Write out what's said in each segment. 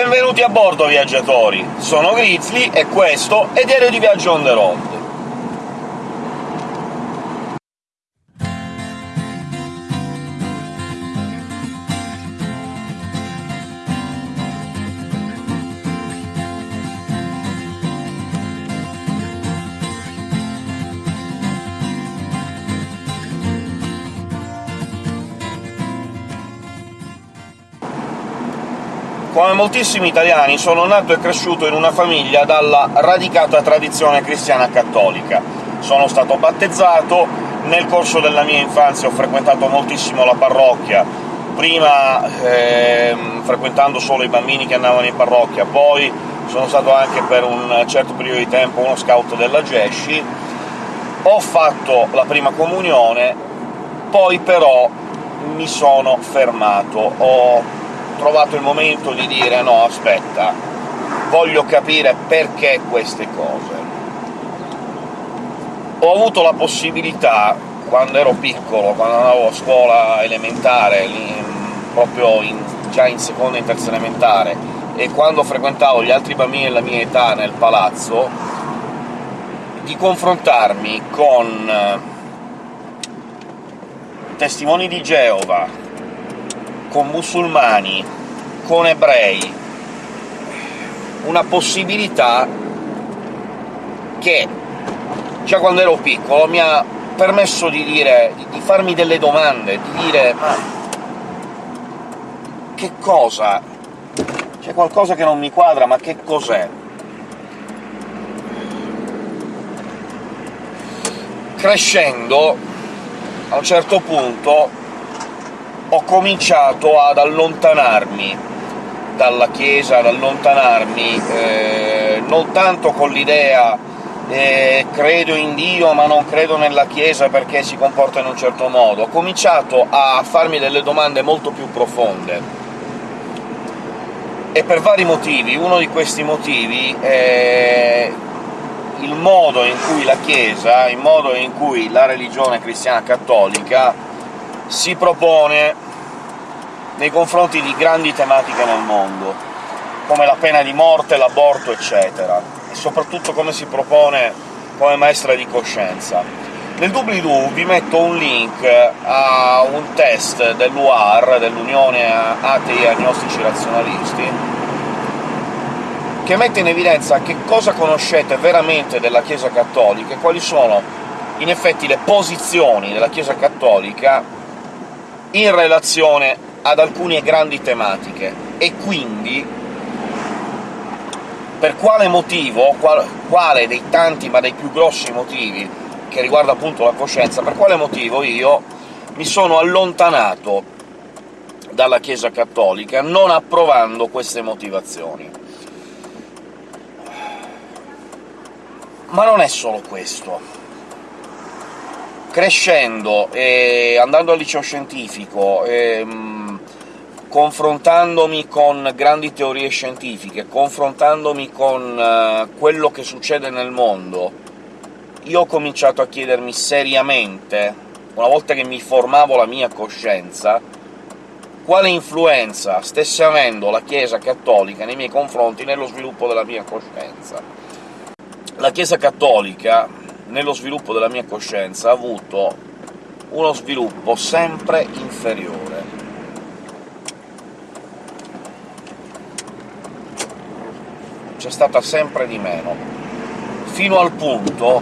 Benvenuti a bordo, viaggiatori! Sono Grizzly e questo è Diario di Viaggio on the road. Come moltissimi italiani sono nato e cresciuto in una famiglia dalla radicata tradizione cristiana cattolica. Sono stato battezzato, nel corso della mia infanzia ho frequentato moltissimo la parrocchia, prima ehm, frequentando solo i bambini che andavano in parrocchia, poi sono stato anche per un certo periodo di tempo uno scout della Gesci, ho fatto la prima comunione, poi però mi sono fermato, ho trovato il momento di dire «no, aspetta, voglio capire perché queste cose». Ho avuto la possibilità, quando ero piccolo, quando andavo a scuola elementare, proprio in, già in seconda e terza elementare, e quando frequentavo gli altri bambini della mia età nel palazzo, di confrontarmi con eh, testimoni di Geova, con musulmani, con ebrei, una possibilità che già quando ero piccolo mi ha permesso di dire, di farmi delle domande, di dire «ma che cosa? C'è qualcosa che non mi quadra, ma che cos'è?» Crescendo, a un certo punto, ho cominciato ad allontanarmi dalla Chiesa, ad allontanarmi eh, non tanto con l'idea eh, credo in Dio ma non credo nella Chiesa perché si comporta in un certo modo, ho cominciato a farmi delle domande molto più profonde. E per vari motivi. Uno di questi motivi è il modo in cui la Chiesa, il modo in cui la religione cristiana cattolica si propone nei confronti di grandi tematiche nel mondo, come la pena di morte, l'aborto, eccetera, e soprattutto come si propone come maestra di coscienza. Nel doobly-doo vi metto un link a un test dell'UAR, dell'Unione Atei Agnostici Razionalisti, che mette in evidenza che cosa conoscete veramente della Chiesa cattolica e quali sono in effetti le posizioni della Chiesa cattolica in relazione ad alcune grandi tematiche, e quindi per quale motivo, qual, quale dei tanti ma dei più grossi motivi che riguarda appunto la coscienza, per quale motivo io mi sono allontanato dalla Chiesa cattolica, non approvando queste motivazioni. Ma non è solo questo crescendo e andando al liceo scientifico, e, mh, confrontandomi con grandi teorie scientifiche, confrontandomi con uh, quello che succede nel mondo, io ho cominciato a chiedermi seriamente, una volta che mi formavo la mia coscienza, quale influenza stesse avendo la Chiesa cattolica nei miei confronti nello sviluppo della mia coscienza. La Chiesa cattolica nello sviluppo della mia coscienza ha avuto uno sviluppo sempre inferiore. C'è stata sempre di meno, fino al punto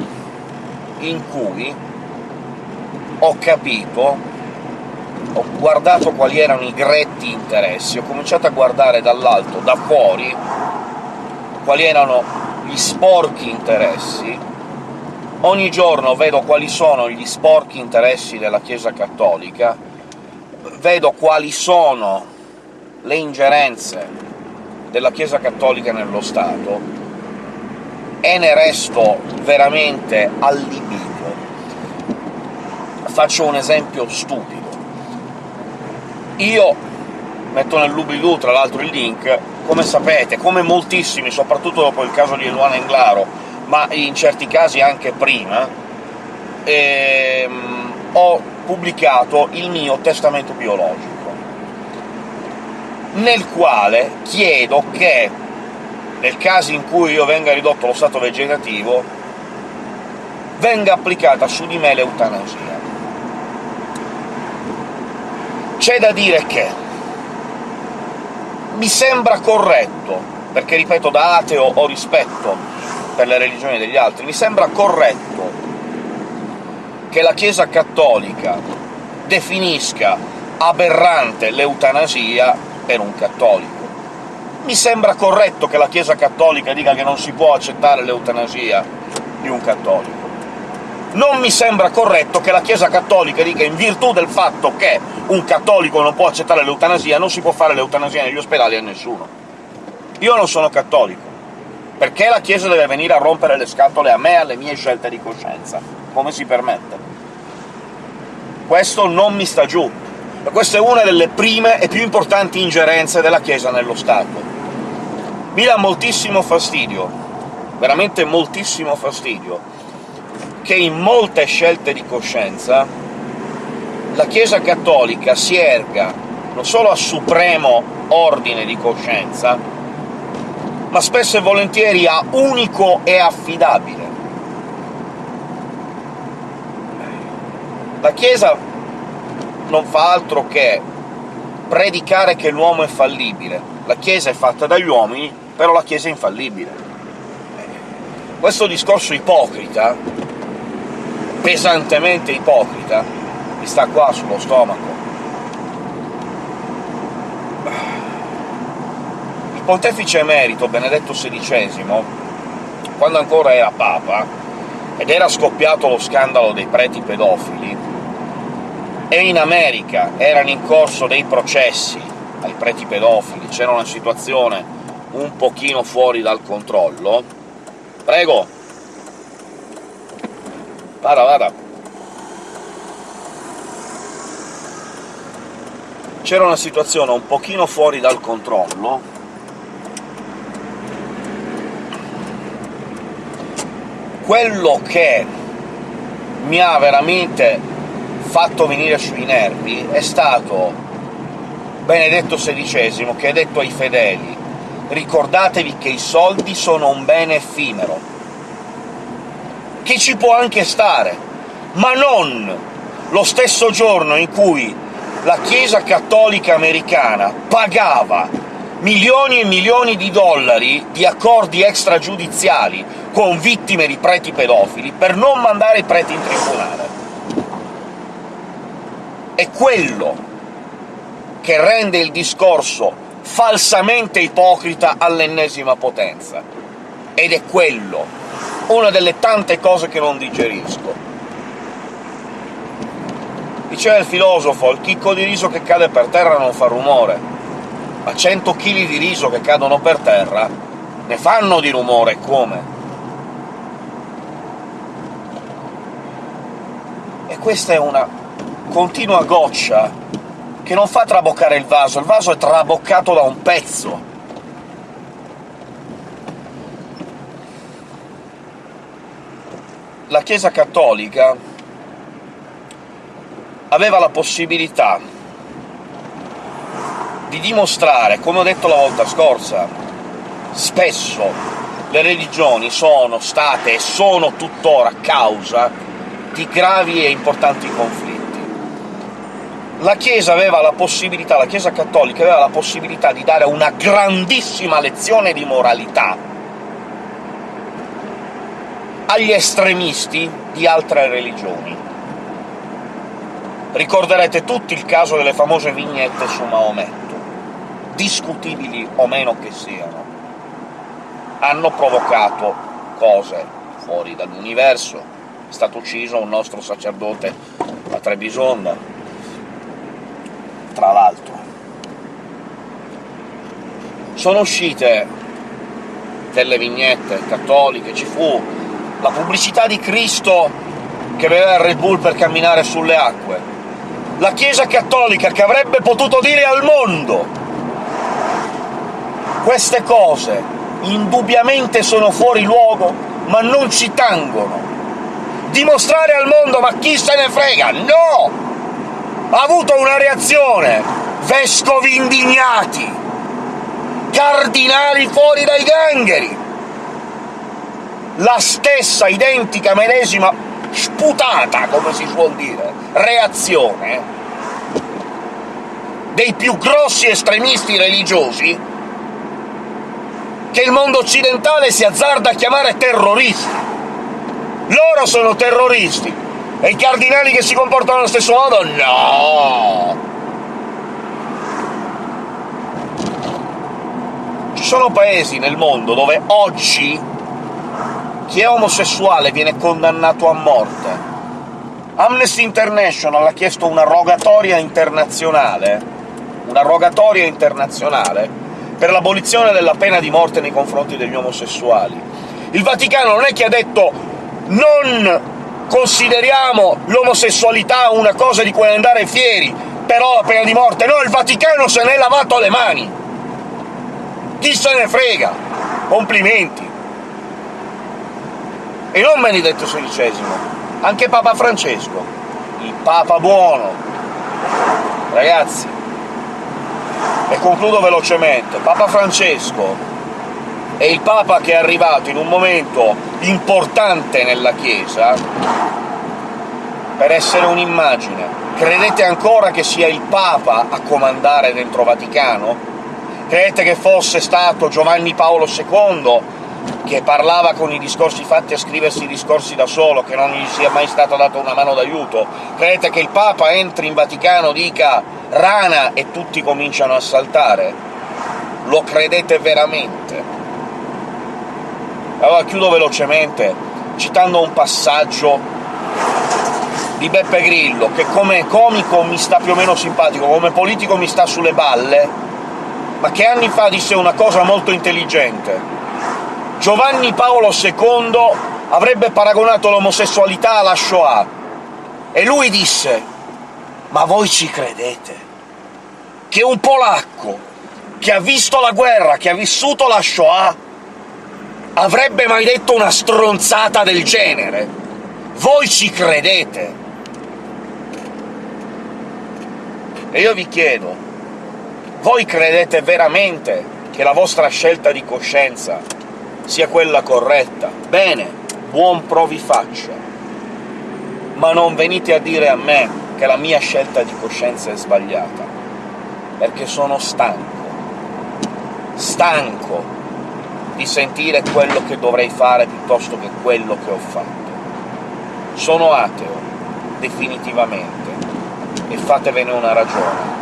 in cui ho capito, ho guardato quali erano i gretti interessi, ho cominciato a guardare dall'alto, da fuori, quali erano gli sporchi interessi Ogni giorno vedo quali sono gli sporchi interessi della Chiesa cattolica, vedo quali sono le ingerenze della Chiesa cattolica nello Stato, e ne resto veramente allibito. Faccio un esempio stupido. Io metto nel doobly tra l'altro il link, come sapete, come moltissimi, soprattutto dopo il caso di Eluana Englaro, ma in certi casi anche prima, ehm, ho pubblicato il mio testamento biologico. nel quale chiedo che, nel caso in cui io venga ridotto allo stato vegetativo, venga applicata su di me l'eutanasia. C'è da dire che mi sembra corretto, perché, ripeto, da ateo ho rispetto per le religioni degli altri, mi sembra corretto che la Chiesa cattolica definisca aberrante l'eutanasia per un cattolico. Mi sembra corretto che la Chiesa cattolica dica che non si può accettare l'eutanasia di un cattolico. Non mi sembra corretto che la Chiesa cattolica dica in virtù del fatto che un cattolico non può accettare l'eutanasia, non si può fare l'eutanasia negli ospedali a nessuno. Io non sono cattolico. Perché la Chiesa deve venire a rompere le scatole a me e alle mie scelte di coscienza? Come si permette? Questo non mi sta giù. Questa è una delle prime e più importanti ingerenze della Chiesa nello Stato. Mi dà moltissimo fastidio, veramente moltissimo fastidio, che in molte scelte di coscienza la Chiesa cattolica si erga non solo a supremo ordine di coscienza, ma spesso e volentieri a unico e affidabile. La Chiesa non fa altro che predicare che l'uomo è fallibile. La Chiesa è fatta dagli uomini, però la Chiesa è infallibile. Questo discorso ipocrita, pesantemente ipocrita, mi sta qua sullo stomaco. Pontefice emerito Benedetto XVI, quando ancora era Papa, ed era scoppiato lo scandalo dei preti pedofili, e in America erano in corso dei processi ai preti pedofili, c'era una situazione un pochino fuori dal controllo... Prego! Vada, vada! C'era una situazione un pochino fuori dal controllo, quello che mi ha veramente fatto venire sui nervi è stato Benedetto XVI, che ha detto ai fedeli «Ricordatevi che i soldi sono un bene effimero, che ci può anche stare, ma non lo stesso giorno in cui la Chiesa cattolica americana pagava milioni e milioni di dollari di accordi extragiudiziali con vittime di preti pedofili per non mandare i preti in tribunale. È quello che rende il discorso falsamente ipocrita all'ennesima potenza. Ed è quello, una delle tante cose che non digerisco. Diceva il filosofo, il chicco di riso che cade per terra non fa rumore, ma 100 kg di riso che cadono per terra ne fanno di rumore, come? E questa è una continua goccia che non fa traboccare il vaso, il vaso è traboccato da un pezzo. La Chiesa cattolica aveva la possibilità di dimostrare, come ho detto la volta scorsa, spesso le religioni sono state e sono tuttora causa di gravi e importanti conflitti la Chiesa aveva la possibilità, la Chiesa cattolica aveva la possibilità di dare una grandissima lezione di moralità agli estremisti di altre religioni. Ricorderete tutti il caso delle famose vignette su Maometto, discutibili o meno che siano. Hanno provocato cose fuori dall'universo. È stato ucciso un nostro sacerdote a Trebisonda, tra l'altro. Sono uscite delle vignette cattoliche, ci fu la pubblicità di Cristo che beveva il Red Bull per camminare sulle acque, la Chiesa cattolica che avrebbe potuto dire al mondo queste cose indubbiamente sono fuori luogo, ma non ci tangono. Dimostrare al mondo «ma chi se ne frega?» No! ha avuto una reazione! Vescovi indignati! cardinali fuori dai gangheri! La stessa, identica, medesima, sputata, come si suol dire, reazione dei più grossi estremisti religiosi che il mondo occidentale si azzarda a chiamare terroristi. Loro sono terroristi! E i cardinali che si comportano allo stesso modo? No! Ci sono paesi nel mondo dove oggi chi è omosessuale viene condannato a morte. Amnesty International ha chiesto una rogatoria internazionale, una rogatoria internazionale per l'abolizione della pena di morte nei confronti degli omosessuali. Il Vaticano non è che ha detto «non consideriamo l'omosessualità una cosa di cui andare fieri, però la pena di morte...» No, il Vaticano se n'è lavato le mani! Chi se ne frega? Complimenti! E non Benedetto XVI, anche Papa Francesco, il Papa buono. Ragazzi, e concludo velocemente, Papa Francesco è il Papa che è arrivato in un momento importante nella Chiesa per essere un'immagine. Credete ancora che sia il Papa a comandare dentro Vaticano? Credete che fosse stato Giovanni Paolo II che parlava con i discorsi fatti a scriversi i discorsi da solo, che non gli sia mai stata data una mano d'aiuto? Credete che il Papa entri in Vaticano, dica «rana» e tutti cominciano a saltare? Lo credete veramente? Allora chiudo velocemente citando un passaggio di Beppe Grillo, che come comico mi sta più o meno simpatico, come politico mi sta sulle balle, ma che anni fa disse una cosa molto intelligente. Giovanni Paolo II avrebbe paragonato l'omosessualità alla Shoah, e lui disse «Ma voi ci credete che un polacco che ha visto la guerra, che ha vissuto la Shoah, avrebbe mai detto una stronzata del genere? Voi ci credete?» E io vi chiedo, voi credete veramente che la vostra scelta di coscienza sia quella corretta? Bene, buon provi faccia. Ma non venite a dire a me che la mia scelta di coscienza è sbagliata, perché sono stanco. Stanco di sentire quello che dovrei fare piuttosto che quello che ho fatto. Sono ateo, definitivamente, e fatevene una ragione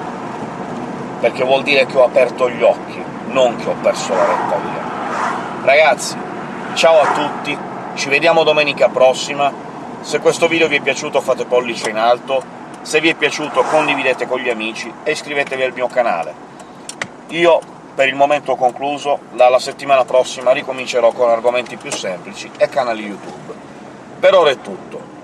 perché vuol dire che ho aperto gli occhi, non che ho perso la retta via. Ragazzi, ciao a tutti, ci vediamo domenica prossima, se questo video vi è piaciuto fate pollice in alto, se vi è piaciuto condividete con gli amici e iscrivetevi al mio canale. Io per il momento ho concluso, dalla settimana prossima ricomincerò con argomenti più semplici e canali YouTube. Per ora è tutto.